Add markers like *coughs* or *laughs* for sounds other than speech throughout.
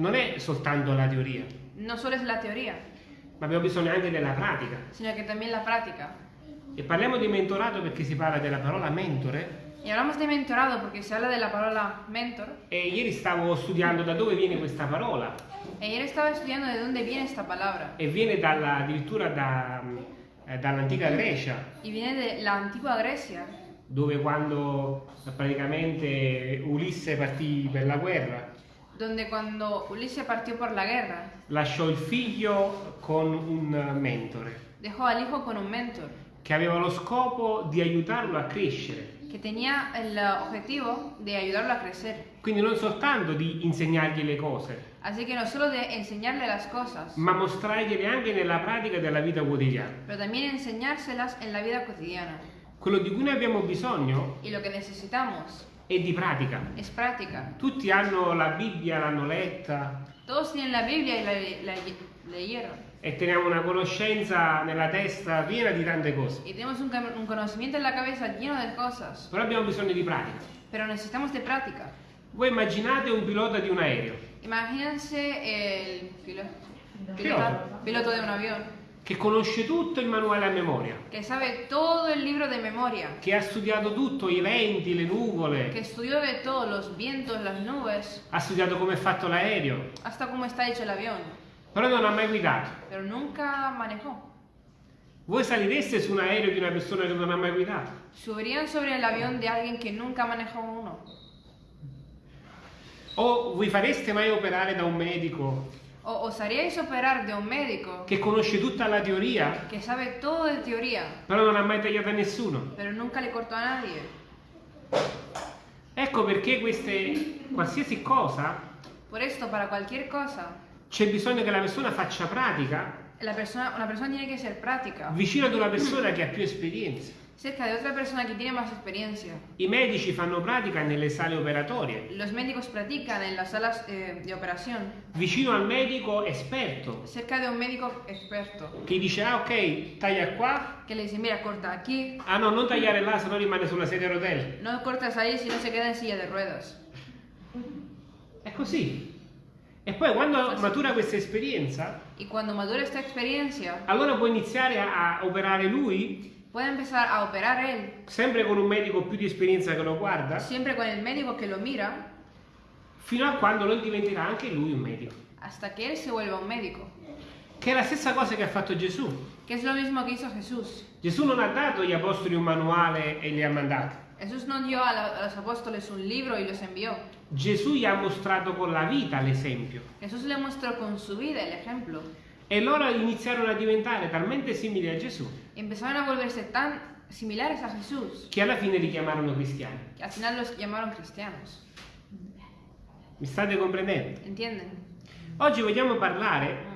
non è soltanto la teoria, no solo es la teoría, ma abbiamo bisogno anche della pratica. sino que también la práctica. E parliamo di mentorato perché si parla della parola mentore. Y hablamos de mentorado porque se habla de la palabra mentor. E ieri stavo studiando da dove viene questa parola. Ayer estaba estudiando de dónde viene esta palabra. E viene dalla- addirittura da, eh, dall'antica Grecia, Y viene de la antigua Grecia, dove quando praticamente Ulisse partì per la guerra, donde cuando Ulises partió por la guerra, lasciò il figlio con un mentore dejó al hijo con un mentor che aveva lo scopo di aiutarlo a crescere. que tenía el objetivo de ayudarlo a crecer. Quindi non soltanto di insegnargli le cose, Así que no solo de enseñarle las cosas, ma mostrargliele anche nella pratica della vita quotidiana. pero también enseñárselas en la vida cotidiana. Quello di cui noi abbiamo bisogno Y lo que necesitamos è di pratica. es práctica. Tutti hanno la Bibbia, l'hanno letta Todos tienen la Biblia y la, la leyeron. e teniamo una conoscenza nella testa piena di tante cose. Y tenemos un, un conocimiento en la cabeza lleno de cosas, Però abbiamo bisogno di pratica. pero necesitamos de práctica. Voi immaginate un pilota di un aereo Imagínense el pilo- Piloto. pilota- piloto de un avión che conosce tutto il manuale a memoria, que sabe todo el libro de memoria, che ha studiato tutto, i venti, le nuvole, estudió de todos los vientos, las nubes, ha studiato come è fatto l'aereo, hasta cómo está hecho el avión, però non ha mai guidato. pero nunca manejó. Voi salireste su un aereo di una persona che non ha mai guidato? Subirían sobre el avión de alguien que nunca manejó uno. O vi fareste mai operare da un medico ¿O osaríais operar de un médico che conosce tutta la teoria, que sabe todo de teoría, però non ha mai tagliato a nessuno? pero nunca le cortó a nadie? Ecco perché queste, qualsiasi cosa, Por esto, para cualquier cosa, c'è bisogno che la persona faccia pratica la persona, una persona tiene que ser práctica, vicino ad una persona che ha più esperienza. Cerca de otra persona que tiene más experiencia. I medici fanno pratica nelle sale operatorie, Los médicos practican en las salas eh, de operación, vicino al medico esperto, cerca de un médico experto, che dice ah ok, taglia qua, que le dice, mira, corta aquí, ah no, non tagliare là, se no rimane sulla sedia a rotelle. no cortas ahí si no se queda en silla de ruedas. È così. E poi quando matura questa esperienza, esta experiencia, allora può iniziare a operare lui, puede empezar a operar él, sempre con un medico più di esperienza che lo guarda, siempre con el médico que lo mira, fino a quando non diventerà anche lui un medico. hasta que él se vuelva un médico. Che è la stessa cosa che ha fatto Gesù. Que es lo mismo que hizo Jesús. Gesù non ha dato agli apostoli un manuale e li ha mandati. Jesús no dio a, la- a los apóstoles un libro y los envió. Gesù gli ha mostrato con la vita l'esempio. Jesús le mostró con su vida el ejemplo. E loro iniziarono a diventare talmente simili a Gesù empezaron a volverse tan similares a Jesús che alla fine li chiamarono cristiani. que al final los llamaron cristianos. Mi state comprendendo? ¿Entienden? Oggi vogliamo parlare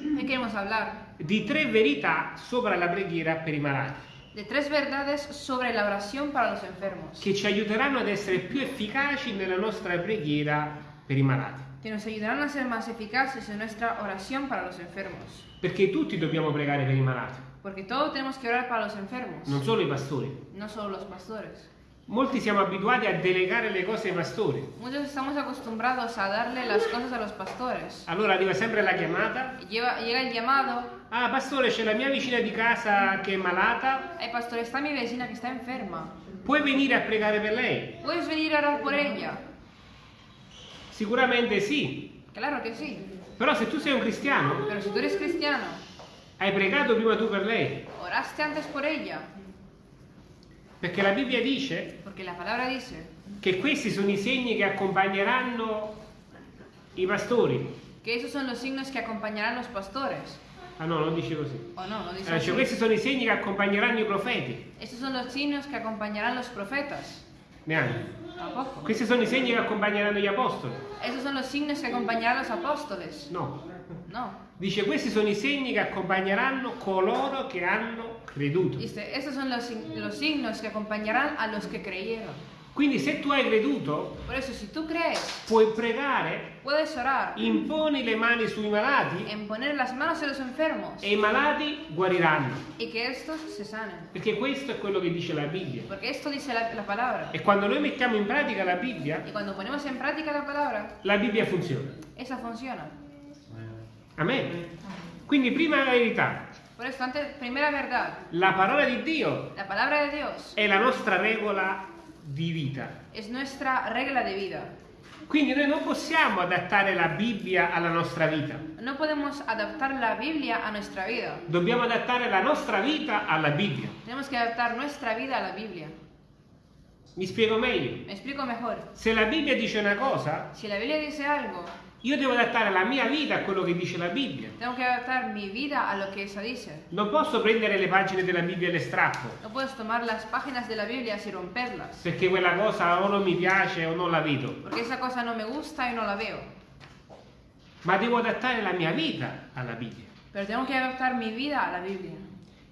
Hoy queremos hablar di tre verità sopra la preghiera per i malati, de tres verdades sobre la oración para los enfermos che ci aiuteranno ad essere più efficaci nella nostra preghiera per i malati. que nos ayudarán a ser más eficaces en nuestra oración para los enfermos. Perché tutti dobbiamo pregare per i malati, Porque todos tenemos que orar para los enfermos, non solo i pastori. no solo los pastores. Molti siamo abituati a delegare le cose ai pastori. Muchos estamos acostumbrados a darle las cosas a los pastores. Allora arriva sempre la chiamata. Lleva- llega el llamado, Ah, pastore, c'è la mia vicina di casa che è malata. ay pastor, está mi vecina que está enferma. Puoi venire a pregare per lei? ¿Puedes venir a orar por ella? Sicuramente sì. Claro que sí. Però se tu sei un cristiano, Pero si tú eres cristiano, hai pregato prima tu per lei. oraste antes por ella. Perché la Bibbia dice la dice che questi sono i segni che accompagneranno i pastori. que esos son los signos que acompañarán los pastores. Ah no, non dice così. ¿O no? No dice Allora, así. questi sono i segni che accompagneranno i profeti. Estos son los signos que acompañarán los profetas. Neanche. Questi sono i segni che accompagneranno gli apostoli. Esos son los signos que acompañarán los apóstoles. No. No. Dice questi sono i segni che accompagneranno coloro che hanno creduto. Dice, estos son los, sig- los signos que acompañarán a los que creyeron. Quindi se tu hai creduto, eso, si crees, puoi pregare, orar imponi le mani sui malati enfermos e i malati guariranno. Perché questo è quello che dice la Bibbia. Dice la, la. E quando noi mettiamo in pratica la Bibbia, la palabra, la Bibbia funziona. Amen. Quindi prima verità, Por esto, antes, primera verdad, la parola di Dio la palabra de Dios è la nostra regola di vita. es nuestra regla de vida. Quindi noi non possiamo adattare la Bibbia alla nostra vita. No podemos adaptar la Biblia a nuestra vida. Dobbiamo adattare la nostra vita alla Bibbia. Tenemos que adaptar nuestra vida a la Biblia. Mi spiego meglio. Me explico mejor. Se la Bibbia dice una cosa, Si la Biblia dice algo, io devo adattare la mia vita a quello che dice la Bibbia. tengo que adaptar mi vida a lo que esa dice. Non posso prendere le pagine della Bibbia e le strappo, No puedes tomar las páginas de la Biblia y romperlas, perché quella cosa o non mi piace o non la vedo. porque esa cosa no me gusta y no la veo. Ma devo adattare la mia vita alla Bibbia. Pero tengo que adaptar mi vida a la Biblia.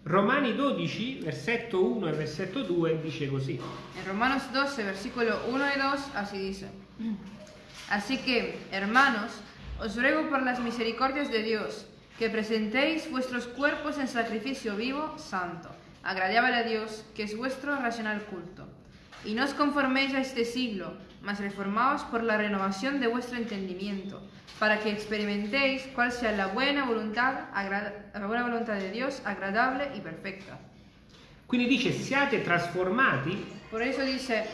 Romani 12, versetto 1 e versetto 2 dice così. En Romanos 12, versículo 1 y 2, así dice. Así que, hermanos, os ruego por las misericordias de Dios, que presentéis vuestros cuerpos en sacrificio vivo, santo, agradable a Dios, que es vuestro racional culto. Y no os conforméis a este siglo, mas reformaos por la renovación de vuestro entendimiento, para que experimentéis cuál sea la buena voluntad, la buena voluntad de Dios, agradable y perfecta. Quindi dice siate trasformati Por eso dice,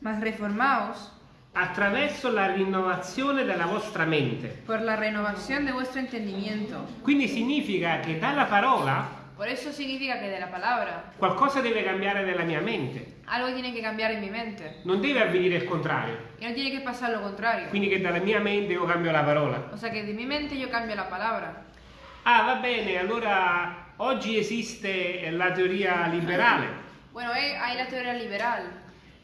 mas reformaos attraverso la rinnovazione della vostra mente. por la renovación de vuestro entendimiento. Quindi significa che dalla parola Por eso significa que de la palabra qualcosa deve cambiare nella mia mente. algo tiene que cambiar en mi mente. Non deve avvenire il contrario. Y no tiene que pasar lo contrario. Quindi che dalla mia mente io cambio la parola. O sea que de mi mente yo cambio la palabra. Ah, va bene, allora oggi esiste la teoria liberale Bueno, hay, hay la teoría liberal.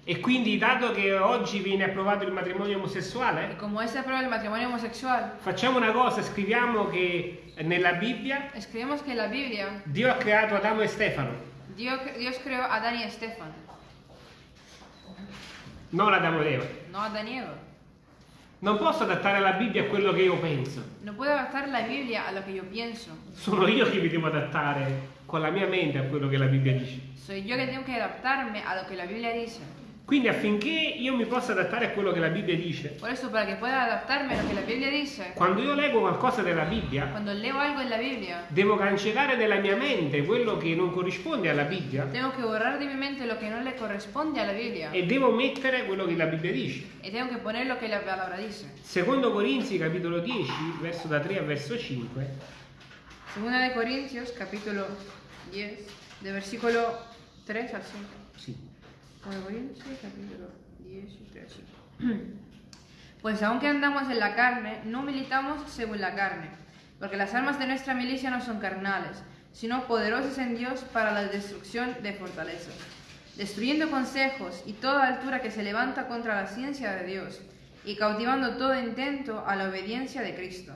E quindi dato che oggi viene approvato il matrimonio omosessuale, como se aprueba el matrimonio homosexual, facciamo una cosa, scriviamo che nella Bibbia escribimos que en la Biblia Dio ha creato Adamo e Stefano, Dios, Dios creó a Adán y a Estefan, non Adamo ed Eva. no a Adán y Eva. Non posso adattare la Bibbia a quello che io penso. No puedo adaptar la Biblia a lo que yo pienso. Sono io che mi devo adattare con la mia mente a quello che la Bibbia dice. Soy yo que tengo que adaptarme a lo que la Biblia dice. Quindi affinché io mi possa adattare a quello che la Bibbia dice, Por eso, para que pueda adaptarme a lo que la Biblia dice, quando io leggo qualcosa della Bibbia, cuando leo algo en la Biblia, devo cancellare dalla mia mente quello che non corrisponde alla Bibbia tengo que borrar de mi mente lo que no le corresponde a la Biblia e devo mettere quello che la Bibbia dice. y tengo que poner lo que la palabra dice. Secondo Corinzi capitolo 10, verso da 3 a verso 5, Segunda de Corintios, capítulo 10, de versículo 3 al 5. sì. Segunda de Corintios, capítulo 10, 3 al 5. Pues aunque andamos en la carne, no militamos según la carne, porque las armas de nuestra milicia no son carnales, sino poderosas en Dios para la destrucción de fortalezas, destruyendo consejos y toda altura que se levanta contra la ciencia de Dios, y cautivando todo intento a la obediencia de Cristo.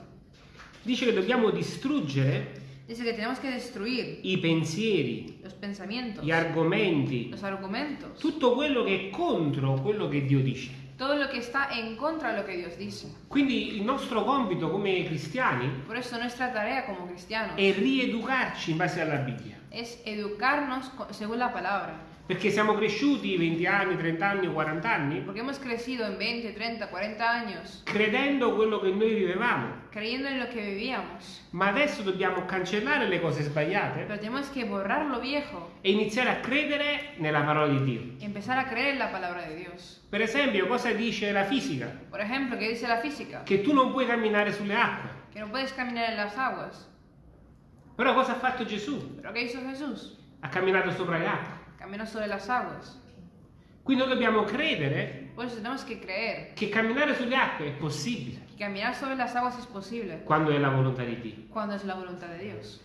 Dice che dobbiamo distruggere Dice que tenemos que destruir i pensieri, los pensamientos, gli argomenti, los argumentos, tutto quello che è contro quello che Dio dice. todo lo que está en contra de lo que Dios dice. Quindi il nostro compito come cristiani Por eso nuestra tarea como cristianos è rieducarci in base alla Bibbia. es educarnos co- según la palabra. Perché siamo cresciuti 20 anni, 30 anni o 40 anni Porque hemos crecido en 20, 30, 40 años credendo quello che noi vivevamo. creyendo en lo que vivíamos. Ma adesso dobbiamo cancellare le cose sbagliate Pero tenemos que borrar lo viejo e iniziare a credere nella parola di Dio. y empezar a creer en la palabra de Dios. Per esempio, cosa dice la fisica? Por ejemplo, ¿qué dice la física? Che tu non puoi camminare sulle acque. Que no puedes caminar en las aguas. Però cosa ha fatto Gesù? ¿Pero qué hizo Jesús? Ha camminato sopra le acque. Caminó sobre las aguas. Quindi noi dobbiamo credere que creer che camminare sulle acque è possibile es quando è la volontà di Dio. de Dios.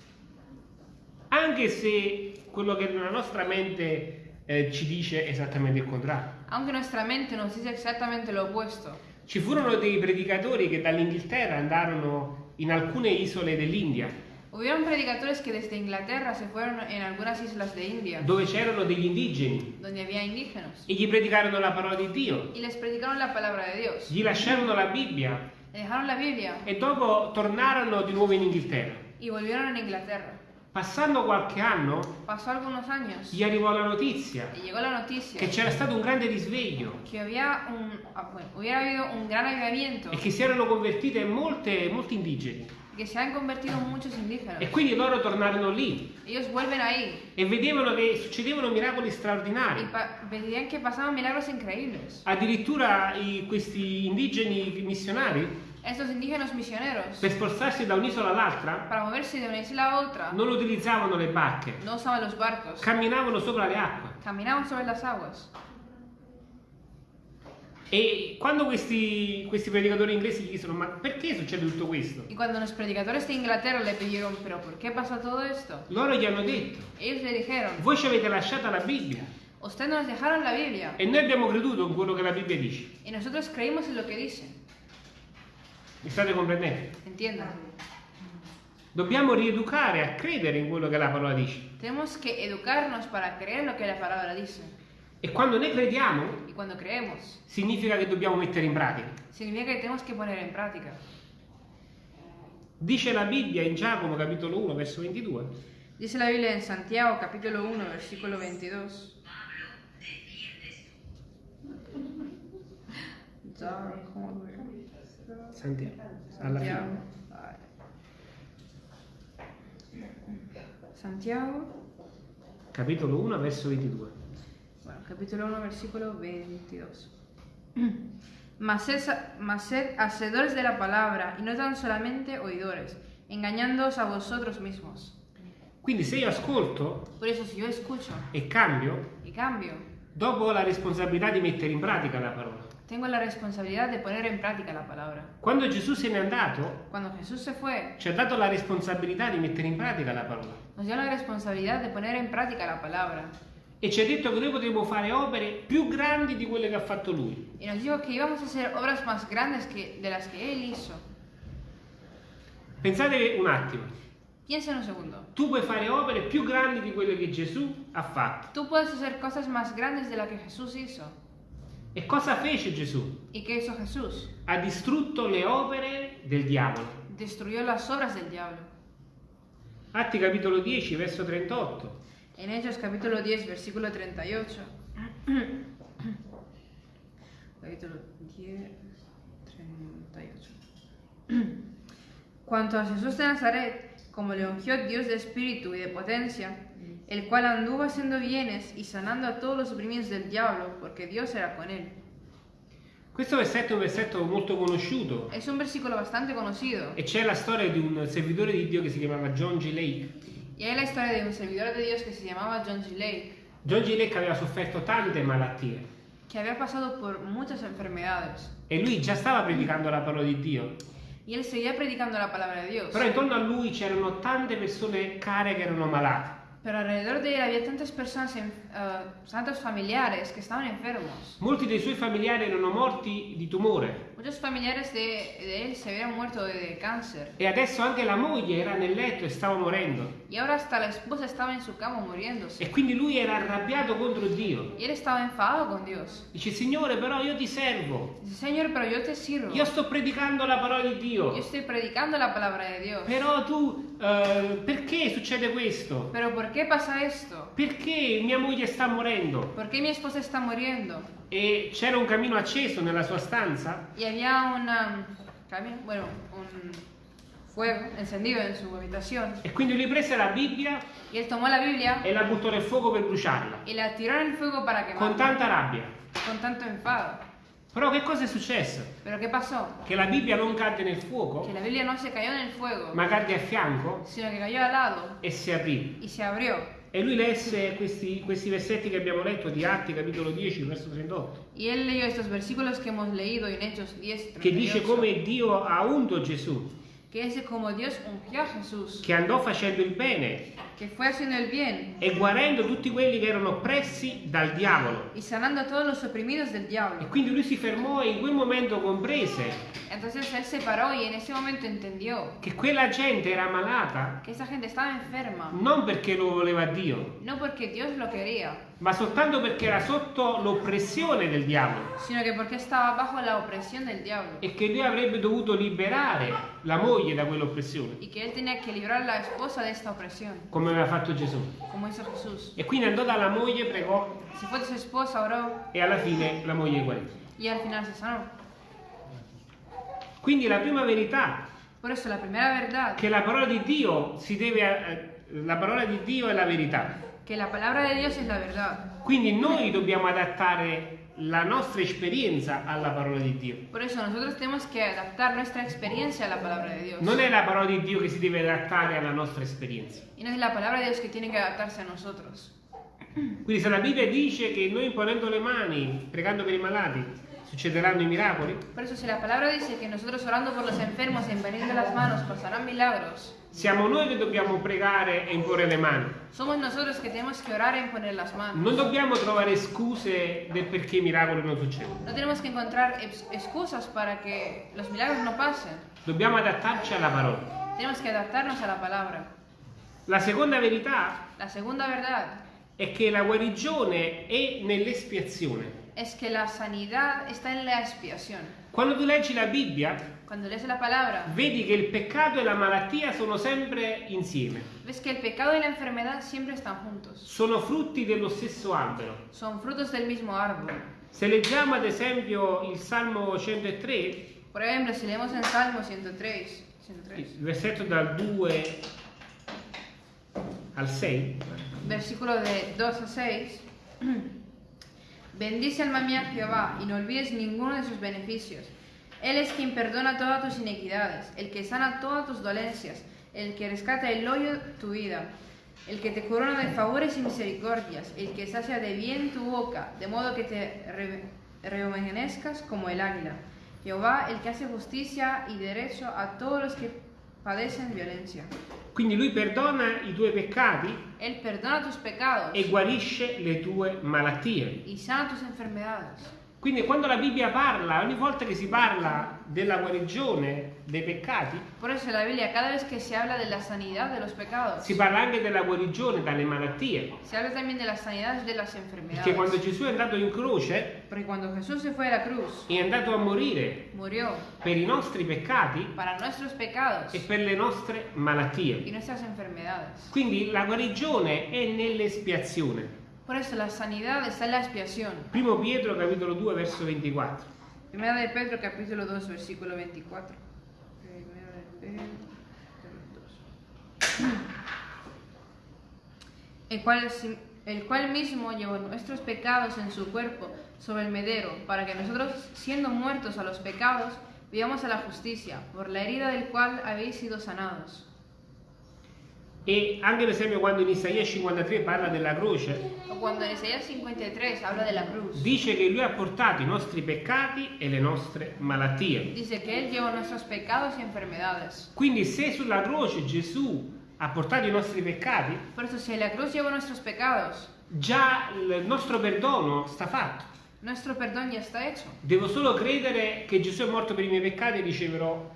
Anche se quello che nella nostra mente eh, ci dice esattamente il contrario. Aunque nuestra mente nos dice exactamente lo. Ci furono dei predicatori che dall'Inghilterra andarono in alcune isole dell'India Hubieron predicadores que desde Inglaterra se fueron en algunas islas de India, dove c'erano degli indigeni donde había indígenas, e gli predicarono la parola di Dio, y les predicaron la palabra de Dios. gli lasciarono la Bibbia Le dejaron la Biblia e dopo tornarono di nuovo in Inghilterra. y volvieron en Inglaterra. Passando qualche anno, años gli arrivò la notizia la noticia che c'era stato un grande risveglio había un, ah, un gran e che si erano convertite molte, molti indigeni. Que se han convertido en muchos indígenas. E quindi loro tornarono lì Ellos vuelven ahí e vedevano che succedevano miracoli straordinari. pa- veían que pasaban milagros increíbles. Addirittura i- questi indigeni missionari, Estos indígenas misioneros, per spostarsi da un'isola all'altra, non utilizzavano le barche, no camminavano sopra le acque. caminaban sobre las aguas. E quando questi, questi predicatori inglesi gli chiedono ma perché succede tutto questo? Y cuando los predicadores de Inglaterra le pidieron, pero ¿por qué pasa todo esto? Loro gli hanno detto, Ellos le dijeron, voi ci avete lasciata la Bibbia ustedes nos dejaron la Biblia e noi abbiamo creduto in quello che la Bibbia dice. y nosotros creímos en lo que dice. Mi state comprendendo? Entiendan. Dobbiamo rieducare a credere in quello che la parola dice. Tenemos que educarnos para creer en lo que la palabra dice. E quando noi crediamo, Y cuando creemos, significa che dobbiamo mettere in pratica. significa que tenemos que poner en práctica. Dice la Bibbia in Giacomo capitolo 1 verso 22. Dice la Biblia en Santiago capítulo 1 versículo 22. Giacomo, Santiago, alla fine. Santiago. Santiago, Capitolo 1 verso 22. Capítulo 1 versículo 22. *clears throat* Mas sed, mas sed hacedores de la palabra y no tan solamente oidores, engañándoos a vosotros mismos. Quindi se io ascolto Por eso si yo escucho e cambio, y cambio, dopo ho la responsabilità di mettere in pratica la parola. tengo la responsabilidad de poner en práctica la palabra. Quando Gesù se n'è andato, Cuando Jesús se fue, ci ha dato la responsabilità di mettere in pratica la parola. nos dio la responsabilidad de poner en práctica la palabra. E ci ha detto che noi potremo fare opere più grandi di quelle che ha fatto lui. Y nos dijo que íbamos a hacer obras más grandes que, de las que Él hizo. Pensate un attimo, Piensa en un segundo. tu puoi fare opere più grandi di quelle che Gesù ha fatto. Tú puedes hacer cosas más grandes de las que Jesús hizo. E cosa fece Gesù? ¿Y qué hizo Jesús? Ha distrutto le opere del diavolo. Destruyó las obras del diablo. Atti capitolo 10, verso 38. En Hechos capítulo 10, versículo 38. *coughs* capítulo 10, 38. *coughs* Cuanto a Jesús de Nazaret, como le ungió Dios de espíritu y de potencia, el cual anduvo haciendo bienes y sanando a todos los oprimidos del diablo, porque Dios era con él. Questo versetto è un versetto molto conosciuto Es un versículo bastante conocido. e c'è la storia di un servitore di Dio che si chiamava John G. Lake. Y hay la historia de un servidor de Dios que se llamaba John G. Lake, John G. Lake aveva sofferto tante malattie que había pasado por muchas enfermedades. e lui già stava predicando la parola di Dio. Y él seguía predicando la palabra de Dios. Però intorno a lui c'erano tante persone care che erano malate. Pero alrededor de él había tantas personas, eh, tantos familiares que estaban enfermos. Molti dei suoi familiari erano morti di tumore Muchos familiares de, de él se habían muerto de, cáncer. e adesso anche la moglie era nel letto e stava morendo. Y ahora hasta la esposa estaba en su cama muriéndose. E quindi lui era arrabbiato contro Dio. Y él estaba enfadado con Dios. Dice, Signore, però io ti servo. Dice, Señor, pero yo te sirvo. Io sto predicando la parola di Dio. Yo estoy predicando la palabra de Dios. Però tu, eh, perché succede questo? Pero ¿por qué pasa esto? Perché mia moglie sta morendo? ¿Por qué mi esposa está muriendo? E c'era un camino acceso nella sua stanza Y había una, cami- bueno, un fuego encendido en su habitación. e quindi lui prese la Bibbia Y él tomó la Biblia e la buttò nel fuoco per bruciarla, y la tiró en el fuego para con quemarla. tanta rabbia. Con tanto enfado. Però che cosa è successo? Che la Bibbia non cadde nel fuoco, Que la Biblia no se cayó el fuego, ma cadde a fianco cayó al lado e si aprì. E lui lesse questi, questi versetti che abbiamo letto di Atti, capitolo 10, verso 38, Y él leyó estos versículos que hemos leído en Hechos 10, che dice 38, come Dio ha unto Gesù, ungió a Jesús, che andò facendo il bene que fue haciendo el bien e guarendo tutti quelli che erano oppressi dal diavolo. y sanando a todos los oprimidos del E diablo. quindi lui si fermò e in quel momento comprese Entonces él se paró y en ese momento entendió che quella gente era malata que esa gente estaba enferma, non perché lo voleva Dio, no porque Dios lo quería, ma soltanto perché era sotto l'oppressione del diavolo sino que porque estaba bajo la opresión del diablo e che lui avrebbe dovuto liberare la moglie da quell'oppressione. y que él tenía que librar a la esposa de esta opresión. Come aveva fatto Gesù. E quindi andò dalla moglie, pregò esposa, oró e alla fine la moglie guarì. Quindi la prima verità eso la verdad, che la parola di Dio si deve a, la parola di Dio è la verità. que la palabra de Dios es la verdad. Quindi noi dobbiamo adattare la nostra esperienza alla parola di Dio. Por eso nosotros tenemos que adaptar nuestra experiencia a la palabra de Dios. Non è la parola di Dio che si deve adattare alla nostra esperienza. Y no es la palabra de Dios que tiene que adaptarse a nosotros. Quindi se la Bibbia dice che noi imponendo le mani, pregando per i malati, succederanno i miracoli, Por eso si la palabra dice que nosotros orando por los enfermos e imponiendo las manos pasarán milagros, siamo noi che dobbiamo pregare e imporre le mani. somos nosotros que tenemos que orar e imponer las manos. Non dobbiamo trovare scuse del perché i miracoli non succedono. No tenemos que encontrar ex- excusas para que los milagros no pasen. Dobbiamo adattarci alla parola. Tenemos que adaptarnos a la palabra. La seconda verità La segunda verdad è che la guarigione è nell'espiazione. es que la sanidad está en la expiación. Quando tu leggi la Bibbia, Cuando lees la palabra, vedi che il peccato e la malattia sono sempre insieme. ves que el pecado y la enfermedad siempre están juntos. Sono frutti dello stesso albero. Son frutos del mismo árbol. Se leggiamo ad esempio il Salmo 103, Por ejemplo, si leemos en Salmo 103, 103 il versetto dal 2 al 6, versículo de 2 a 6, *clears throat* bendice alma mía a Jehová y no olvides ninguno de sus beneficios. Él es quien perdona todas tus iniquidades, el que sana todas tus dolencias, el que rescata el hoyo de tu vida, el que te corona de favores y misericordias, el que sacia de bien tu boca, de modo que te re- rejuvenezcas como el águila. Jehová, el que hace justicia y derecho a todos los que padecen violencia. quindi lui perdona i tuoi peccati Él perdona tus pecados e guarisce le tue malattie. y sana tus enfermedades. Quindi quando la Bibbia parla, ogni volta che si parla della guarigione dei peccati, Por eso la Biblia, cada vez que se habla de la sanidad de los pecados, si parla anche della guarigione dalle malattie. se habla también de las sanidades de las Perché quando enfermedades. Gesù è andato in croce, Porque cuando Jesús se fue a la cruz, è andato a morire murió per i nostri peccati para nuestros pecados e per le nostre malattie. y nuestras enfermedades. Quindi la guarigione è nell'espiazione. Por eso la sanidad está en la expiación. Primo Pietro capitolo 2 verso 24. Primera de Pedro, capítulo 2, versículo 24. Primera de Pedro, capítulo 2. El cual, el cual mismo llevó nuestros pecados en su cuerpo sobre el medero, para que nosotros, siendo muertos a los pecados, vivamos a la justicia, por la herida del cual habéis sido sanados. E anche per esempio quando in Isaia 53 parla della croce, O cuando en Isaías 53 habla de la cruz, dice che lui ha portato i nostri peccati e le nostre malattie. dice que Él llevó nuestros pecados y enfermedades. Quindi se sulla croce Gesù ha portato i nostri peccati, Por eso, si la cruz llevó nuestros pecados, già il nostro perdono sta fatto. nuestro perdón ya está hecho. Devo solo credere che Gesù è morto per i miei peccati e riceverò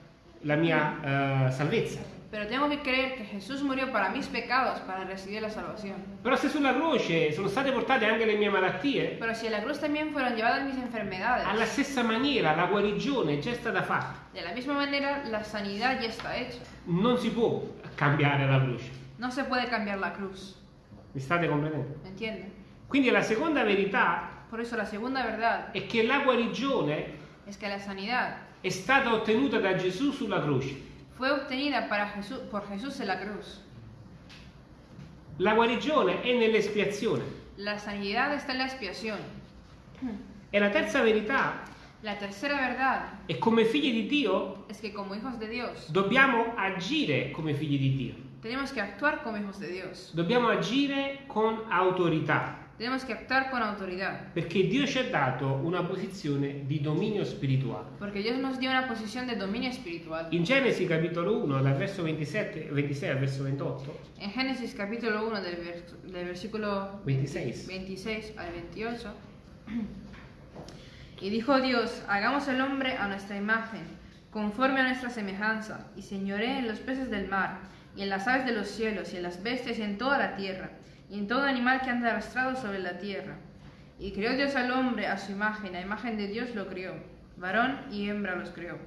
la mia eh, salvezza. Pero tengo que creer que Jesús murió para mis pecados para recibir la salvación. Però se sulla croce sono state portate anche le mie malattie, Pero si en la cruz también fueron llevadas mis enfermedades, alla stessa maniera la guarigione già è stata fatta. de la misma manera la sanidad ya está hecha. Non si può cambiare la croce. No se puede cambiar la cruz. Mi state comprendendo? ¿Me entienden? Quindi la seconda verità Por eso la segunda verdad è che la guarigione es que la sanidad è stata ottenuta da Gesù sulla croce. Fue obtenida para Jesús, por Jesús en la cruz. La guarigione è nell'espiazione. La sanidad está en la expiación. E la terza verità La tercera verdad è come figli di Dio es que como hijos de Dios dobbiamo agire come figli di Dio. tenemos que actuar como hijos de Dios. Dobbiamo agire con autorità, Tenemos que actuar con autoridad. perché Dio ci ha dato una posizione di dominio spirituale. Porque Dios nos dio una posición de dominio espiritual. In Genesi capitolo 1, dal verso 27, 26 al verso 28, En Génesis capítulo 1 del, vers- del versículo 26. 26 al 28. Y dijo Dios, hagamos el hombre a nuestra imagen, conforme a nuestra semejanza, y señoré en los peces del mar, y en las aves de los cielos, y en las bestias, y en toda la tierra, y en todo animal que anda arrastrado sobre la tierra. Y creó Dios al hombre a su imagen, a imagen de Dios lo crió, varón y hembra los creó.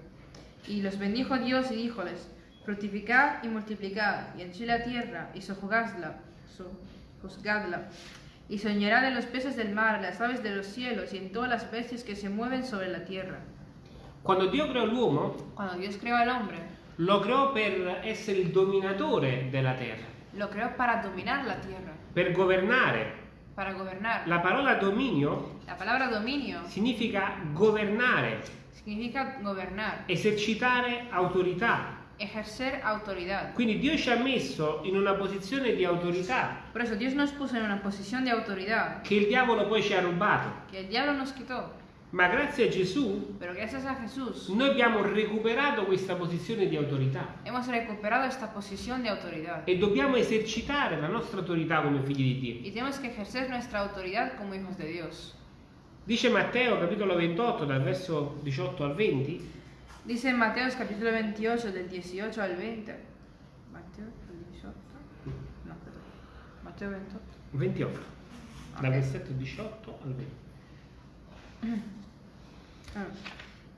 Y los bendijo Dios y díjoles, Fructificad y multiplicad, y henchid la tierra, y sojuzgadla, sojuzgadla, y soñará de los peces del mar, las aves de los cielos, y en todas las bestias que se mueven sobre la tierra. Quando Dio creò l'uomo, Cuando Dios creó al hombre, lo creò per essere il dominatore della terra, lo creó para dominar la tierra, per governare. para gobernar. La parola dominio La palabra dominio significa governare, significa gobernar, esercitare autorità. ejercer autoridad. Quindi Dio ci ha messo in una posizione di autorità Por eso Dios nos puso en una posición de autoridad che il diavolo poi ci ha rubato. que el diablo nos quitó. Ma grazie a Gesù Pero gracias a Jesús noi abbiamo recuperato questa posizione di autorità hemos recuperado esta posición de autoridad. e dobbiamo esercitare la nostra autorità come figli di Dio. Y tenemos que ejercer nuestra autoridad como hijos de Dios. Dice Matteo capitolo 28 dal verso 18 al 20, Dice en Mateos capítulo 28 del 18 al 20. Mateo el 18. No. Mateo 28. 28, dal Ok. versetto 18 al 20. *clears throat*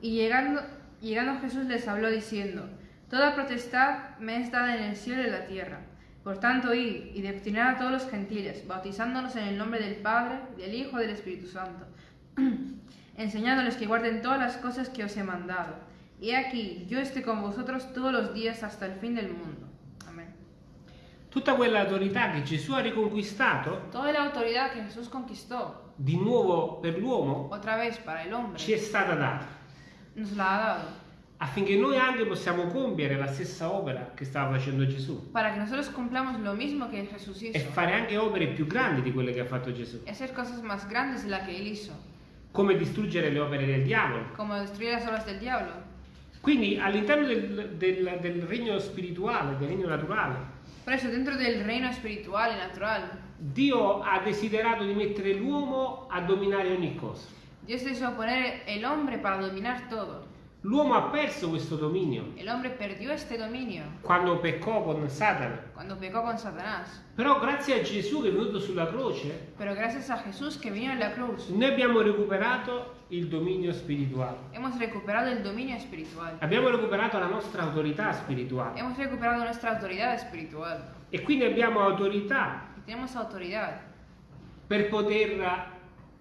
Y llegando, llegando Jesús les habló diciendo, Toda potestad me es dada en el cielo y en la tierra. Por tanto, id y destinad a todos los gentiles, bautizándolos en el nombre del Padre, del Hijo y del Espíritu Santo, *clears throat* enseñándoles que guarden todas las cosas que os he mandado. Y he aquí, yo estoy con vosotros todos los días hasta el fin del mundo. Tutta quella autorità che Gesù ha riconquistato Toda la autoridad que Jesús conquistó, di nuovo per l'uomo otra vez para el hombre, ci è stata data nos la ha dado. affinché noi anche possiamo compiere la stessa opera che stava facendo Gesù Para que nosotros cumplamos lo mismo que Jesús e hizo. fare anche opere più grandi di quelle che ha fatto Gesù, y hacer cosas más grandes de las que él hizo, come distruggere le opere del diavolo. como destruir las obras del diablo. Quindi all'interno del, del- del regno spirituale, del regno naturale, Por eso, dentro del reino espiritual y natural, Dio ha desiderato di mettere l'uomo a dominare ogni cosa. Dios deseó poner el hombre para dominar todo. L'uomo ha perso questo dominio El hombre perdió este dominio quando peccò con Satana. cuando pecó con Satanás. Però grazie a Gesù che è venuto sulla croce, Pero gracias a Jesús que vino en la cruz, noi abbiamo recuperato il dominio spirituale. hemos recuperado el dominio espiritual. Abbiamo recuperato la nostra autorità spirituale Hemos recuperado nuestra autoridad espiritual. e quindi abbiamo autorità Y tenemos autoridad per poter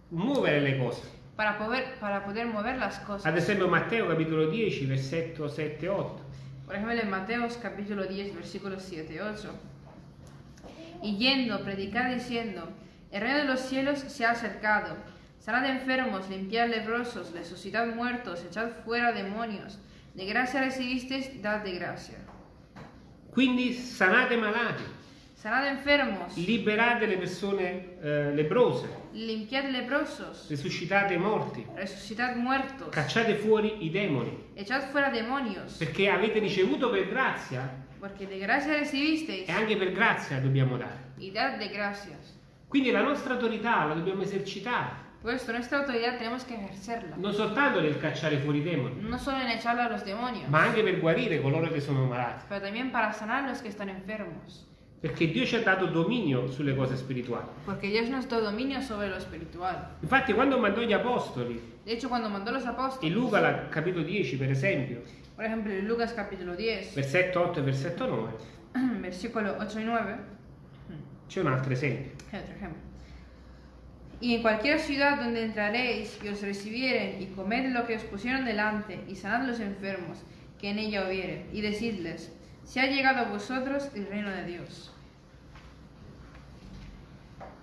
muovere le cose. para poder, para poder mover las cosas. Ad esempio Matteo capitolo 10, versetto 7 e 8. Por ejemplo, en Mateos capítulo 10, versículos 7 y 8. Y yendo, predicad diciendo, el reino de los cielos se ha acercado. Sanad enfermos, limpiad leprosos, resucitad muertos, echad fuera demonios. De gracia recibisteis, dad de gracia. Quindi sanate malati, Sanad enfermos, liberate le persone eh, leprose, limpiad leprosos, risuscitate i morti, resucitad muertos, cacciate fuori i demoni, echad fuera demonios. perché avete ricevuto per grazia Porque de gracia recibisteis, e anche per grazia dobbiamo dare. y dad de gracias. Quindi la nostra autorità la dobbiamo esercitare, Por esto, nuestra autoridad tenemos que ejercerla. non soltanto nel cacciare fuori i demoni, No solo en echarla a los demonios. ma anche per guarire coloro che sono malati, pero también para sanar a los que están enfermos. perché Dio ci ha dato dominio sulle cose spirituali. Porque Dios nos dio dominio sobre lo espiritual. Infatti quando mandò gli apostoli, De hecho, cuando mandó los in apóstoles, Luca la- capitolo 10 per esempio, por ejemplo, en Lucas capítulo 10, *clears throat* versetto 8 e versetto 9, versículo 8 y 9, c'è un altro esempio. hay otro ejemplo. Y en cualquier ciudad donde entraréis y os recibieren y comed lo que os pusieron delante y sanad los enfermos que en ella hubieren y decidles, se ha llegado a vosotros el reino de Dios.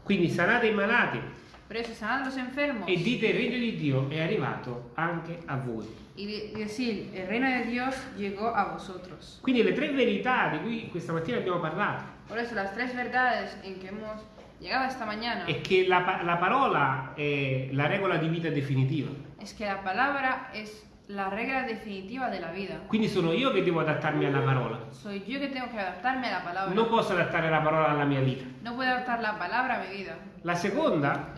Quindi sanate i malati Por eso sanad los enfermos e dite il regno di Dio è arrivato anche a voi. y decir, el reino de Dios llegó a vosotros. Quindi le tre verità di cui questa mattina abbiamo parlato Por eso las tres verdades en que hemos llegado esta mañana è che la, la parola è la regola di vita definitiva. es que la palabra es la regla definitiva de la vida. Quindi sono io che devo adattarmi alla parola. Soy yo que tengo que adaptarme a la palabra. Non posso adattare la parola alla mia vita. No puedo adaptar la palabra a mi vida. La seconda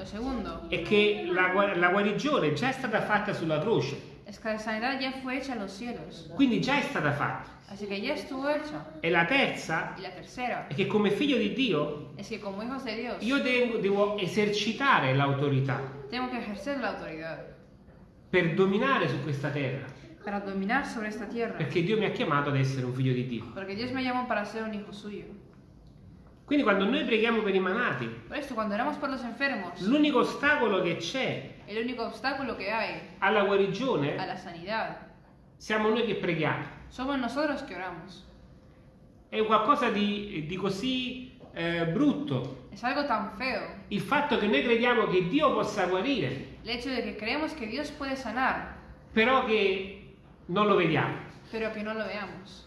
è che la, la guarigione già è stata fatta sulla croce. Es que la sanidad ya fue hecha en los cielos. Quindi già è stata fatta. Así que ya estuvo hecha. E la terza Y la tercera è che come figlio di Dio es que como hijos de Dios io devo, devo esercitare l'autorità tengo que ejercer la autoridad per dominare su questa terra. para dominar sobre esta tierra. perché Dio mi ha chiamato ad essere un figlio di Dio. Porque Dios me llamó para ser un hijo suyo. Quindi quando noi preghiamo per i malati, Por esto, cuando oramos por los enfermos, l'unico ostacolo che c'è el único obstáculo que hay alla a guarigione la sanidad siamo noi che preghiamo. somos nosotros que oramos. È qualcosa di, di così eh, brutto Es algo tan feo il fatto che noi crediamo che Dio possa guarire, el hecho de que creemos que Dios puede sanar, però che non lo vediamo. pero que no lo veamos.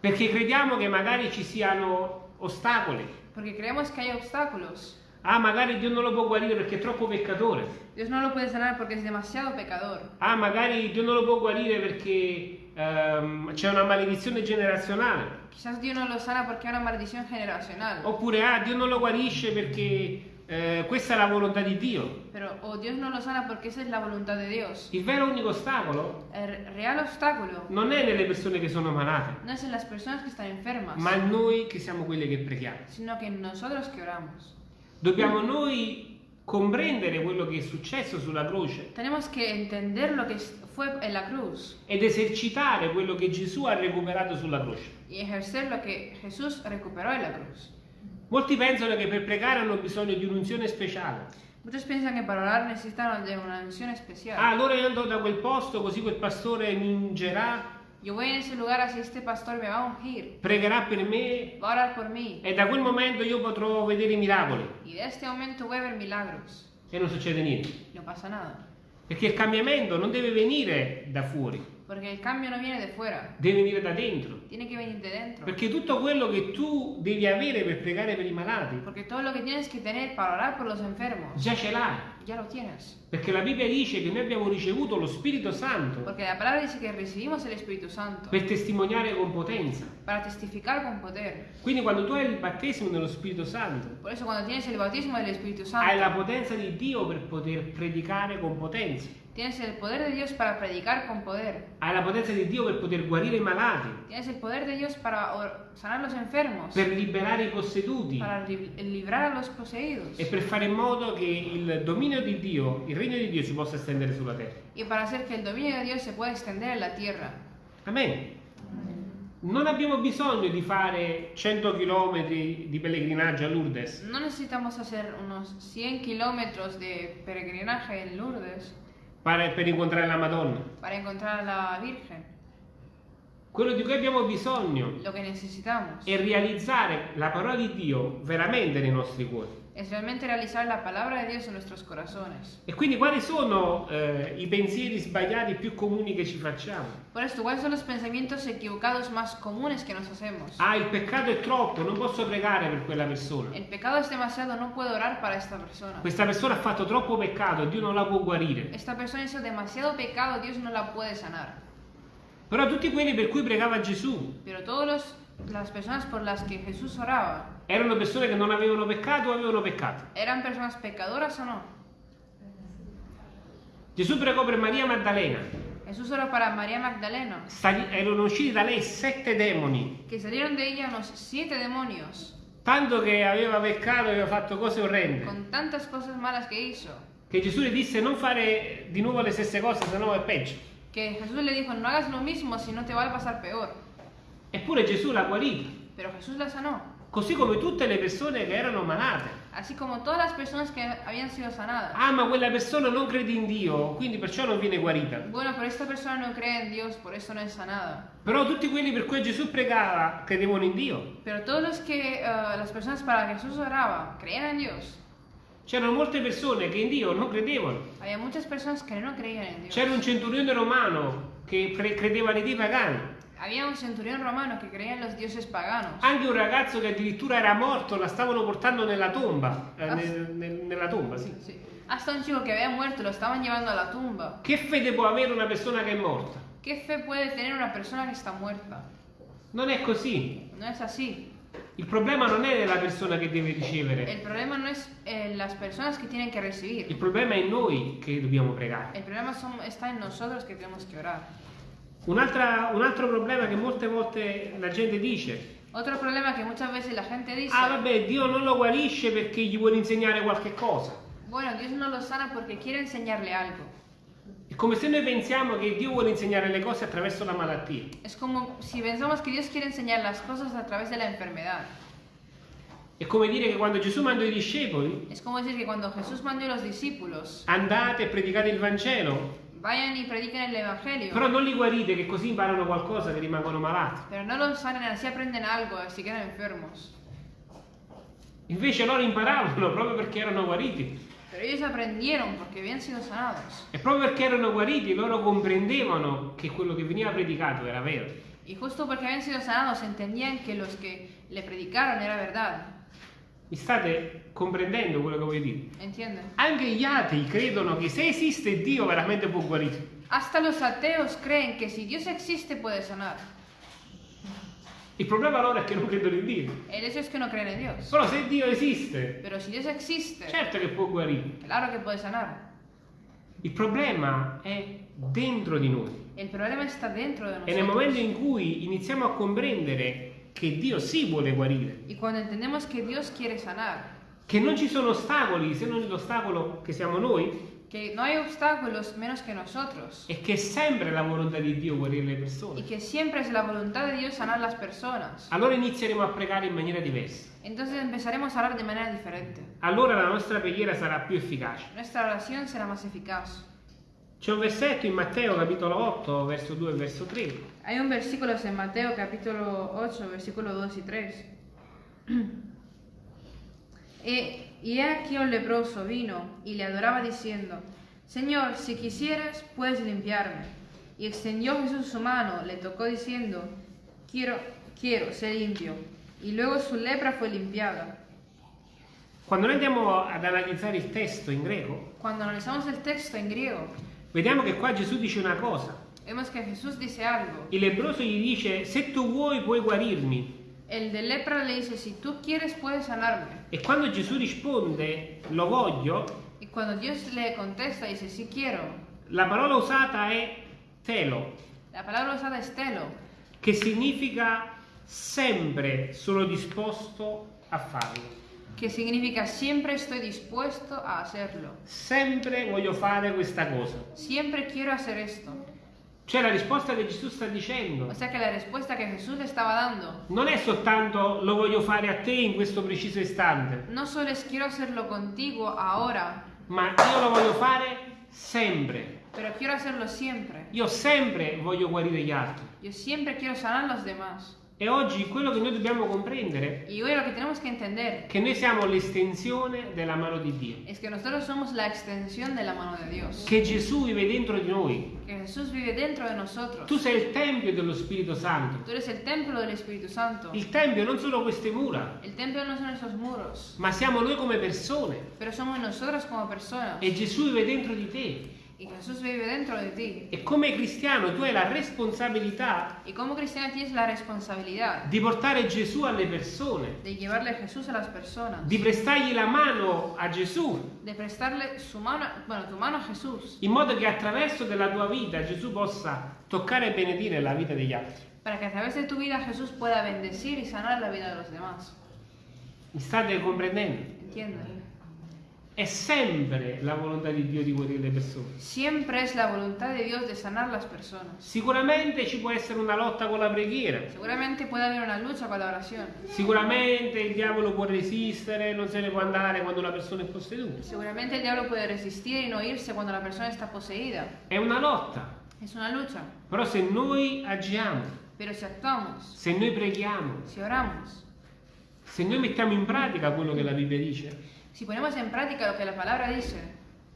Perché crediamo che magari ci siano ostacoli. Porque creemos que hay obstáculos. Ah, magari Dio non lo può guarire perché è troppo peccatore. Dios no lo puede sanar porque es demasiado pecador. Ah, magari Dio non lo può guarire perché ehm, c'è una maledizione generazionale. Quizás Dios no lo sana porque hay una maldición generacional. Oppure, ah, Dio non lo guarisce perché eh, questa è la volontà di Dio. Pero o Dios no lo sana porque esa es la voluntad de Dios. Il vero unico ostacolo non è nelle persone che sono malate, no es en las personas que están enfermas, ma noi che siamo quelli che preghiamo. sino que nosotros que oramos. Dobbiamo noi comprendere quello che è successo sulla croce Tenemos que entender lo que fue en la cruz ed esercitare quello che Gesù ha recuperato sulla croce. y ejercer lo que Jesús recuperó en la cruz. Molti pensano che per pregare hanno bisogno di un'unzione speciale. Muchos piensan que para orar necesitan de una unción especial. Ah, allora io andò da quel posto così quel pastore mi ungerà, Yo voy en ese lugar así este pastor me va a ungir, pregherà per me va a orar por mí e da quel momento io potrò vedere i miracoli y de este momento voy a ver milagros. e non succede niente. No pasa nada, Perché il cambiamento non deve venire da fuori, porque el cambio no viene de fuera, deve venire da dentro. tiene que venir de dentro. Perché tutto quello che tu devi avere per pregare per i malati, Porque todo lo que tienes que tener para orar por los enfermos, già ce l'hai. ya lo tienes. Perché la Bibbia dice che noi abbiamo ricevuto lo Spirito Santo Porque la palabra dice que recibimos el Espíritu Santo per testimoniare con potenza. para testificar con poder. Quindi quando tu hai il battesimo nello Spirito Santo, Por eso cuando tienes el bautismo del Espíritu hai la Santo, potenza di Dio per poter predicare con potenza. tienes el poder de Dios para predicar con poder. Hai la potenza di Dio per poter guarire i malati, Tienes el poder de Dios para sanar los enfermos, per liberare i posseduti para li- librar a los poseídos e per fare in modo che il dominio di Dio, il regno di Dio si possa estendere sulla terra. y para hacer que el dominio de Dios se pueda extender en la tierra. Amen. Non abbiamo bisogno di fare 100 km di pellegrinaggio a Lourdes No necesitamos hacer unos 100 kilómetros de peregrinaje en Lourdes per, per incontrare la Madonna. para encontrar la Virgen. Quello di cui abbiamo bisogno è realizzare la parola di Dio veramente nei nostri cuori. Es realmente realizar la palabra de Dios en nuestros corazones. E quindi quali sono eh, i pensieri sbagliati più comuni che ci facciamo? Por esto, ¿cuáles son los pensamientos equivocados más comunes que nos hacemos? Ah, il peccato è troppo, non posso pregare per quella persona. El pecado es demasiado, no puedo orar para esta persona. Questa persona ha fatto troppo peccato, Dio non la può guarire. Esta persona hizo demasiado pecado, Dios no la puede sanar. Però tutti quelli per cui pregava Gesù Pero todas las personas por las que Jesús oraba, erano persone che non avevano peccato o avevano peccato. ¿eran personas pecadoras o no? Gesù pregò per Maria Maddalena. Jesús oró para María Magdalena, Sta- erano usciti da lei sette demoni, que salieron de ella unos siete demonios, tanto che aveva peccato, aveva fatto cose orrende. con tantas cosas malas que hizo, Che Gesù le disse non fare di nuovo le stesse cose, se no è peggio. que Jesús le dijo, no hagas lo mismo, si no te va a pasar peor. Eppure Gesù l'ha guarita, Pero Jesús la sanó, così come tutte le persone che erano malate. así como todas las personas que habían sido sanadas. Ah, ma quella persona non crede in Dio, quindi perciò non viene guarita. Bueno, pero esta persona no cree en Dios, por eso no es sanada. Però tutti quelli per cui Gesù pregava credevano in Dio. Pero todos los que, eh, las personas para Jesús oraba, creían en Dios. C'erano molte persone che in Dio non credevano. Había muchas personas que no creían en Dios. C'era un centurione romano che cre- credeva nei dei pagani. Había un centurión romano que creía en los dioses paganos. Anche un ragazzo che addirittura era morto, la stavano portando nella tomba. eh, Ah. nel- nel- nella tomba, sì. Sí. Hasta un chico que había muerto lo estaban llevando a la tumba. Che fede può avere una persona che è morta? ¿Qué fe puede tener una persona que está muerta? Non è così. No es así. Il problema non è la persona che deve ricevere, problema no es eh, las personas que tienen que il recibir. problema è noi che dobbiamo pregare. El problema son- está en nosotros que tenemos que orar. Un'altra- un altro problema che molte volte la gente dice, Otro problema que muchas veces la gente dice, ah vabbè Dio non lo guarisce perché gli vuole insegnare qualche cosa. bueno, Dios no lo sana porque quiere enseñarle algo. E come se noi pensiamo che Dio vuole insegnare le cose attraverso la malattia. Es como si pensamos que Dios quiere enseñar las cosas a través de la enfermedad. È come dire che quando Gesù mandò i discepoli, Es como decir que cuando Jesús mandó a los discípulos, andate e predicate il Vangelo, vayan y prediquen el Evangelio, però non li guarite che così imparano qualcosa che rimangono malati. pero no los sanen, así aprenden algo, así quedan enfermos. Invece loro imparavano *laughs* proprio perché erano guariti. Pero ellos aprendieron porque habían sido sanados. E proprio perché erano guariti loro comprendevano che quello che veniva predicato era vero. Y justo porque habían sido sanados entendían que los que le predicaron era verdad. Mi state comprendendo quello che voglio dire? ¿Entienden? Anche gli atei credono che se esiste Dio veramente può guarire. Hasta los ateos creen que si Dios existe puede sanar. Il problema loro è che non credono in Dio. El hecho es que no creen en Dios. Però se Dio esiste, Pero si Dios existe, certo che può guarire. claro que puede sanar. Il problema è dentro di noi. El problema está dentro de E nel momento in cui iniziamo a comprendere che Dio sì vuole guarire, Y cuando entendemos que Dios quiere sanar, che non ci sono ostacoli se non l'ostacolo che siamo noi, que no hay obstáculos menos que nosotros, e che è sempre la volontà di Dio guarire le y persone, que siempre es la voluntad de Dios sanar las personas, allora inizieremo a pregare in maniera diversa. entonces empezaremos a hablar de manera diferente. Allora la nostra preghiera sarà più efficace. Nuestra oración será más eficaz. C'è un versetto in Matteo capitolo 8, verso 2 e verso 3, Hay un versículo en Mateo capítulo 8, versículo 2 y 3. y, *clears throat* y he aquí un leproso vino y le adoraba diciendo, Señor, si quisieras, puedes limpiarme. Y extendió Jesús su mano, le tocó diciendo, quiero, quiero, ser limpio. Y luego su lepra fue limpiada. Quando noi andiamo ad analizzare il testo in greco, Cuando analizamos el texto en griego, vediamo che qua Gesù dice una cosa. vemos que Jesús dice algo. Il lebbroso gli dice, se tu vuoi puoi guarirmi. El de lepra le dice, si tú quieres, puedes sanarme. E quando Gesù risponde, lo voglio, Y cuando Dios le contesta, dice, sí quiero. la parola usata è telo, La palabra usada es telo, che significa sempre sono disposto a farlo. Que significa siempre estoy dispuesto a hacerlo. Sempre voglio fare questa cosa. Siempre quiero hacer esto. Cioè la risposta che Gesù sta dicendo O sea que la respuesta que Jesús le estaba dando non è soltanto lo voglio fare a te in questo preciso istante, no solo es quiero hacerlo contigo ahora, ma io lo voglio fare sempre. pero quiero hacerlo siempre. Io sempre voglio guarire gli altri. Yo siempre quiero sanar a los demás. E oggi quello che noi dobbiamo comprendere Y hoy lo que tenemos que entender che noi siamo l'estensione della mano di Dio. es que nosotros somos la extensión de la mano de Dios. Che Gesù vive dentro di noi. Que Jesús vive dentro de nosotros. Tu sei il tempio dello Spirito Santo. Tú eres el templo del Espíritu Santo. Il tempio non sono queste mura, El templo no son esos muros, ma siamo noi come persone. pero somos nosotros como personas. E Gesù vive dentro di te. Vive dentro de ti. E come cristiano tu hai la responsabilità Y como cristiano tienes la responsabilidad di portare Gesù alle persone, de llevarle Jesús a las personas, di prestargli la mano a Gesù, de prestarle su mano, bueno, tu mano a Jesús, in modo che attraverso della tua vita Gesù possa toccare e benedire la vita degli altri. para que a través de tu vida Jesús pueda bendecir y sanar la vida de los demás. Mi state comprendendo? ¿Entienden? È sempre la volontà di Dio di guarire le persone. Siempre es la voluntad de Dios de sanar las personas. Sicuramente ci può essere una lotta con la preghiera. Seguramente puede haber una lucha con la oración. Sicuramente il diavolo può resistere, non se ne può andare quando una persona è posseduta. Seguramente el diablo puede resistir y no irse cuando la persona está poseída. È una lotta. Es una lucha. Però se noi agiamo, si actuamos, se noi preghiamo, si oramos, se noi mettiamo in pratica quello che la Bibbia dice, si ponemos en práctica lo que la palabra dice,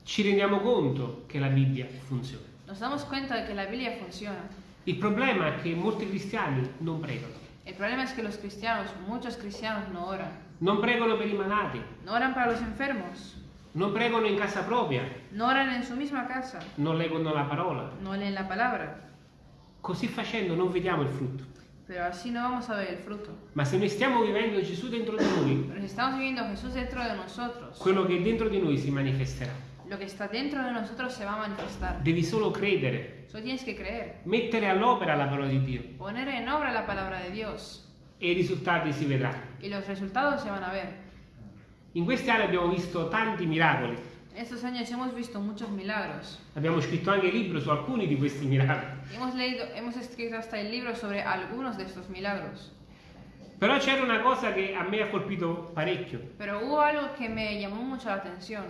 ci rendiamo conto che la Bibbia funziona. nos damos cuenta de que la Biblia funciona. Il problema è che molti cristiani non pregano. El problema es que los cristianos, muchos cristianos no oran. Non pregano per i malati, No oran para los enfermos, non pregano in casa propria, no oran en su misma casa, non leggono la parola. no leen la palabra. Così facendo non vediamo il frutto. Pero así no vamos a ver el fruto. Ma se noi stiamo vivendo Gesù dentro di noi, Pero si estamos viviendo a Jesús dentro de nosotros, quello che è dentro di noi si manifesterà. lo que está dentro de nosotros se va a manifestar. Devi solo credere, Solo tienes que creer, mettere all'opera la parola di Dio poner en obra la palabra de Dios e i risultati si vedranno. y los resultados se van a ver. In queste aree abbiamo visto tanti miracoli. Estos años hemos visto muchos milagros. Abbiamo scritto anche libro su alcuni di questi miracoli. Hemos leído, hemos escrito hasta el libro sobre algunos de estos milagros. Però c'era una cosa che a me ha colpito parecchio. Pero hubo algo que me llamó mucho la atención.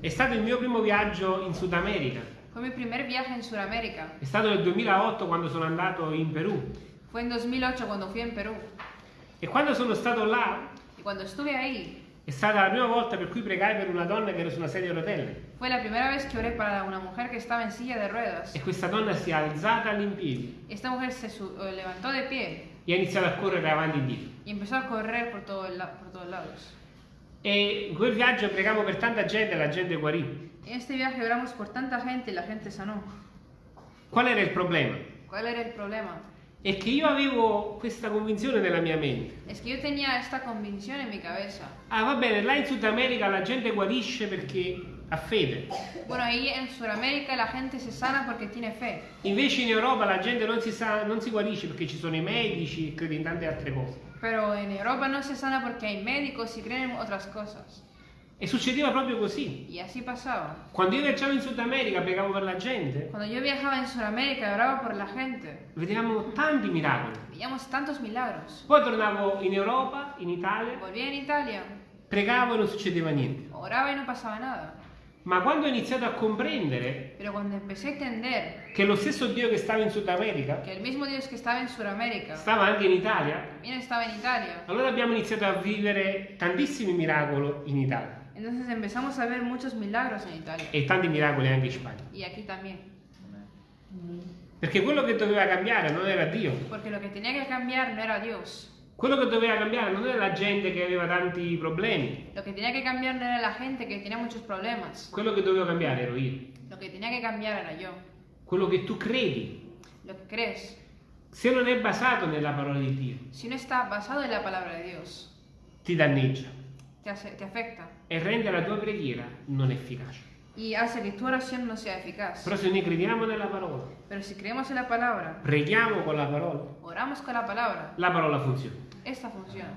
È stato il mio primo viaggio in Sud America. Fue mi primer viaje en Sudamérica. È stato nel 2008 quando sono andato in Perù. Fue en 2008 cuando fui en Perú. E quando sono stato là Y cuando estuve ahí, è stata la prima volta per cui pregai per una donna che era su una sedia a rotelle. fue la primera vez que oré para una mujer que estaba en silla de ruedas. E questa donna si è alzata all'impiedi Esta mujer se su- eh, levantó de pie e ha iniziato a correre avanti e indietro. y empezó a correr por, todo el la- por todos lados. E in quel viaggio pregavo per tanta gente e la gente guarì. En este viaje oramos por tanta gente y la gente sanó. Qual era il problema? ¿Cuál era el problema? È che io avevo questa convinzione nella mia mente. Es que yo tenía esta convicción en mi cabeza. Ah, va bene, là in Sud America la gente guarisce perché ha fede. Bueno, ahí en Sudamérica la gente se sana porque tiene fe. Invece in Europa la gente non si, sa, non si guarisce perché ci sono i medici e crede in tante altre cose. Pero en Europa no se sana porque hay médicos y creen en otras cosas. E succedeva proprio così. Y así pasaba. Quando io viaggiavo in Sud America, pregavo per la gente, Cuando yo viajaba en Sudamérica y oraba por la gente, vedevamo tanti miracoli. veíamos tantos milagros. Poi tornavo in Europa, in Italia, Volví en Italia, pregavo e non succedeva niente. oraba y no pasaba nada. Ma quando ho iniziato a comprendere entender che lo stesso Dio che stava in Sud America Sudamérica stava anche in Italia, en Italia, allora abbiamo iniziato a vivere tantissimi miracoli in Italia entonces empezamos a ver muchos milagros en Italia. e tanti miracoli anche in Spagna. Y aquí también. Perché quello che doveva cambiare non era Dio, Porque lo que tenía que cambiar no era Dios. quello che doveva cambiare non era la gente che aveva tanti problemi, Lo que tenía que cambiar no era la gente que tenía muchos problemas. quello che dovevo cambiare ero io, Lo que tenía que cambiar era yo. quello che tu credi. Lo que crees. Se non è basato nella parola di Dio, Si no está basado en la palabra de Dios, ti danneggia te, hace- te afecta e rende la tua preghiera non efficace. y hace que tu oración no sea eficaz. Però se noi crediamo nella parola, Pero si creemos en la palabra, preghiamo con la parola, oramos con la palabra, la parola funziona. esta funciona.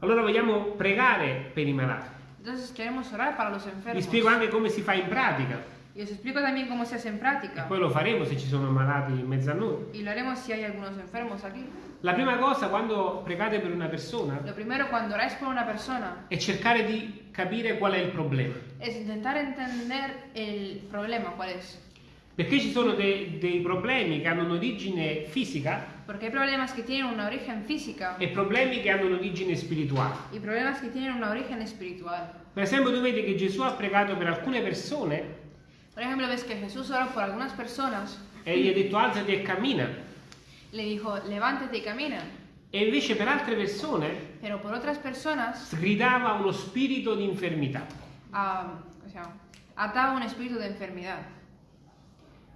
Allora vogliamo pregare per i malati. Entonces queremos orar para los Vi enfermos. spiego anche come si fa in pratica Y os explico también cómo se hace en práctica. poi lo faremo se ci sono malati in mezzo a noi. Y lo haremos si hay algunos enfermos aquí. La prima cosa quando pregate per una persona Lo primero, cuando oráis por una persona, è cercare di capire qual è il problema. es intentar entender el problema, cuál es. Perché ci sono de- dei problemi che hanno un'origine fisica Porque hay problemas que tienen una origen física e problemi che hanno un'origine spirituale. y problemas que tienen una origen espiritual. Per esempio, tu vedi che Gesù ha pregato per alcune persone Por ejemplo, ves que Jesús oró por algunas personas, e gli ha detto alzati e cammina. Le dijo, levántate y camina. E invece per altre persone Pero por otras personas, sgridava uno spirito di infermità. ah, o sea, ataba un espíritu de enfermedad.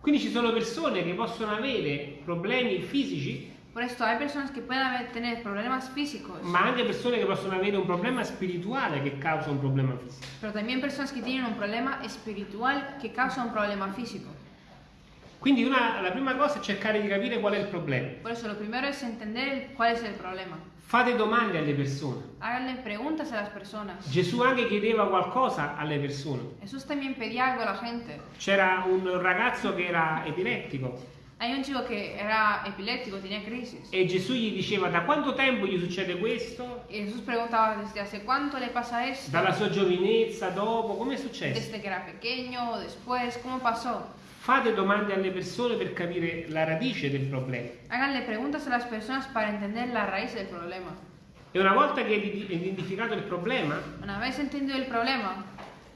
Quindi ci sono persone che possono avere problemi fisici, Por esto hay personas que pueden haber- tener problemas físicos, ma anche persone che possono avere un problema spirituale che causa un problema fisico. pero también personas que tienen un problema espiritual que causa un problema físico. Quindi una- la prima cosa è cercare di capire qual è il problema. Por eso lo primero es entender cuál es el problema. Fate domande alle persone. Háganle preguntas a las personas. Gesù anche chiedeva qualcosa alle persone. Jesús también pedía algo a la gente. C'era un ragazzo che era epilettico Hay un chico que era epiléptico, tenía crisis. e Gesù gli diceva da quanto tempo gli succede questo? Y Jesús preguntaba desde hace cuánto le pasa esto, Dalla sua giovinezza, dopo, come è successo? desde que era pequeño después, cómo pasó. Fate domande alle persone per capire la radice del problema. Háganle preguntas a las personas para entender la raíz del problema. E una volta che hai identificato il problema, Una vez entendido el problema,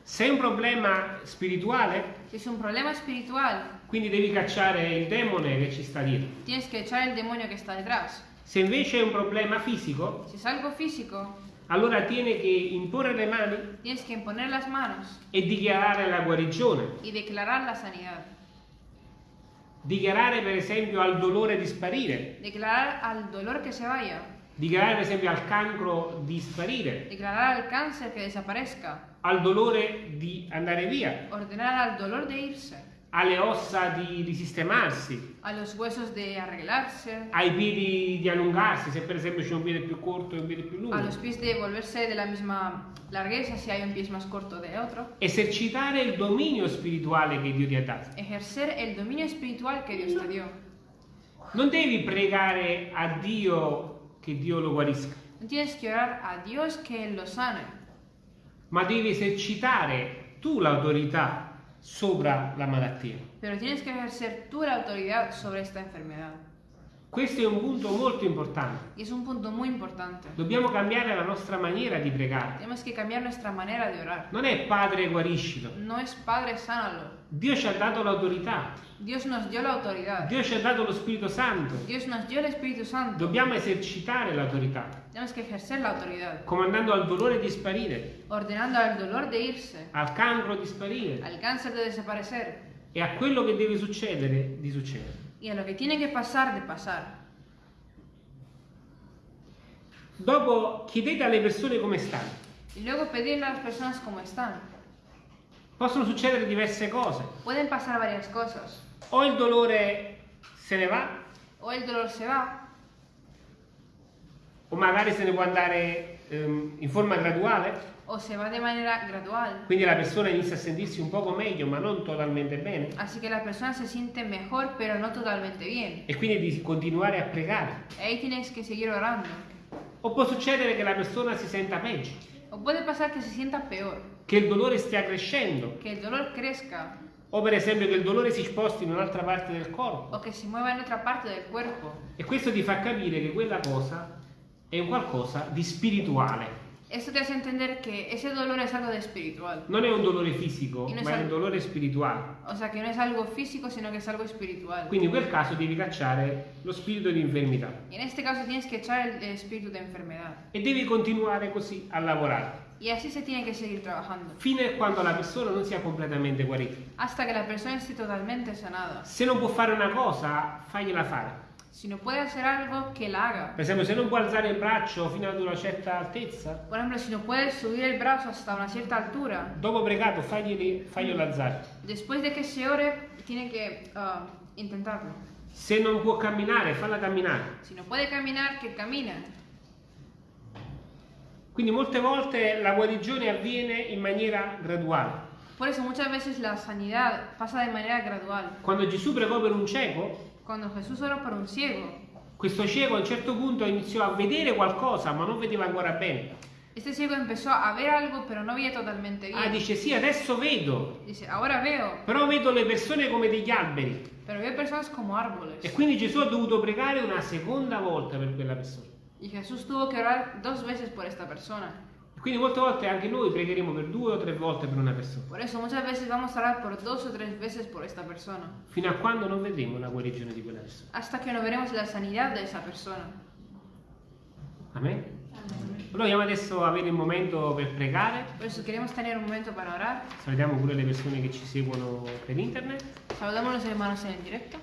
se è un problema spirituale, si es un problema espiritual, quindi devi cacciare il demone che ci sta dietro. tienes que echar el demonio que está detrás. Se invece è un problema fisico, Si es algo físico, allora tiene che imporre le mani tienes que imponer las manos e dichiarare la guarigione. y declarar la sanidad. Dichiarare per esempio al dolore di sparire, Declarar al dolor que se vaya. dichiarare per esempio al cancro di sparire, Declarar al cáncer que desaparezca. al dolore di andare via. Ordenar al dolor de irse. Alle ossa di, di sistemarsi, a los huesos de arreglarse, ai piedi di allungarsi, se per esempio c'è un piede più corto e un piede più lungo. a los pies de volverse de la misma largueza si hay un pie más corto de otro. Esercitare il dominio spirituale che Dio ti ha dato. Ejercer el dominio espiritual que Dios te dio. Non devi pregare a Dio che Dio lo guarisca, No tienes que orar a Dios que lo sane, ma devi esercitare tu l'autorità sopra la malattia. pero tienes que ejercer tú la autoridad sobre esta enfermedad. Questo è un punto molto importante. Es un punto muy importante. Dobbiamo cambiare la nostra maniera di pregare. Tenemos que cambiar nuestra manera de orar. Non è Padre guariscilo. No es Padre, sánalo. Dio ci ha dato l'autorità. Dios nos dio la autoridad. Dio ci ha dato lo Spirito Santo. Dios nos dio el Espíritu Santo. Dobbiamo esercitare l'autorità, Tenemos que ejercer la autoridad, comandando al dolore di sparire, ordenando al dolor de irse, al cancro di sparire al cáncer de desaparecer e a quello che deve succedere di succedere. y a lo que tiene que pasar de pasar. Dopo chiedete alle persone come stanno. Y luego pedirle a las personas cómo están. Possono succedere diverse cose. Pueden pasar varias cosas. O il dolore se ne va, O el dolor se va, o magari se ne può andare ehm, in forma graduale, o se va de manera gradual. quindi la persona inizia a sentirsi un poco meglio, ma non totalmente bene, Así que la persona se siente mejor, pero no totalmente bien. e quindi di continuare a pregare. Y ahí tienes que seguir orando. O può succedere che la persona si senta peggio, O puede pasar que se sienta peor, che il dolore stia crescendo, que el dolor crezca, o per esempio che il dolore si sposti in un'altra parte del corpo. o que se mueva en otra parte del cuerpo. E questo ti fa capire che quella cosa è un qualcosa di spirituale. Esto te hace entender que ese dolor es algo de espiritual. Non è un dolore fisico, noi ma è un dolore spirituale. O sea, que no es algo físico, sino que es algo espiritual. Quindi in quel caso devi cacciare lo spirito di infermità Y en este caso tienes que echar el espíritu de enfermedad. e devi continuare così a lavorare Y así se tiene que seguir trabajando. fino a quando la persona non sia completamente guarita. Hasta que la persona esté totalmente sanada. Se non può fare una cosa, fagliela fare. Si no puede hacer algo, que la haga. Per esempio, se non può alzare il braccio fino ad una certa altezza, Por ejemplo, si no puedes subir el brazo hasta una cierta altura, dopo pregato faglielo alzare. después de que se ore, tiene que ah, intentarlo. Se non può camminare, falla camminare. Si no puede caminar, que camine. Quindi molte volte la guarigione avviene in maniera graduale. Por eso muchas veces la sanidad pasa de manera gradual. Quando Gesù pregò per un cieco, Cuando Jesús oró por un ciego, questo cieco a un certo punto iniziò a vedere qualcosa, ma non vedeva ancora bene. este ciego empezó a ver algo, pero no veía totalmente Ah, bien. dice sì, adesso vedo, Dice, ahora veo, però vedo le persone come degli alberi. pero veo personas como árboles. E quindi Gesù ha dovuto pregare una seconda volta per quella persona. Y Jesús tuvo que orar dos veces por esta persona. E quindi molte volte anche noi pregheremo per due o tre volte per una persona, Por eso muchas veces vamos a orar por dos o tres veces por esta persona. fino a quando non vedremo la guarigione di quella persona. Hasta que no veremos la sanidad de esa persona. Amen? Allora vogliamo adesso avere il momento per pregare. Por eso queremos tener un momento para orar. Salutiamo pure le persone che ci seguono per internet. Saludamos a los hermanos en el directo.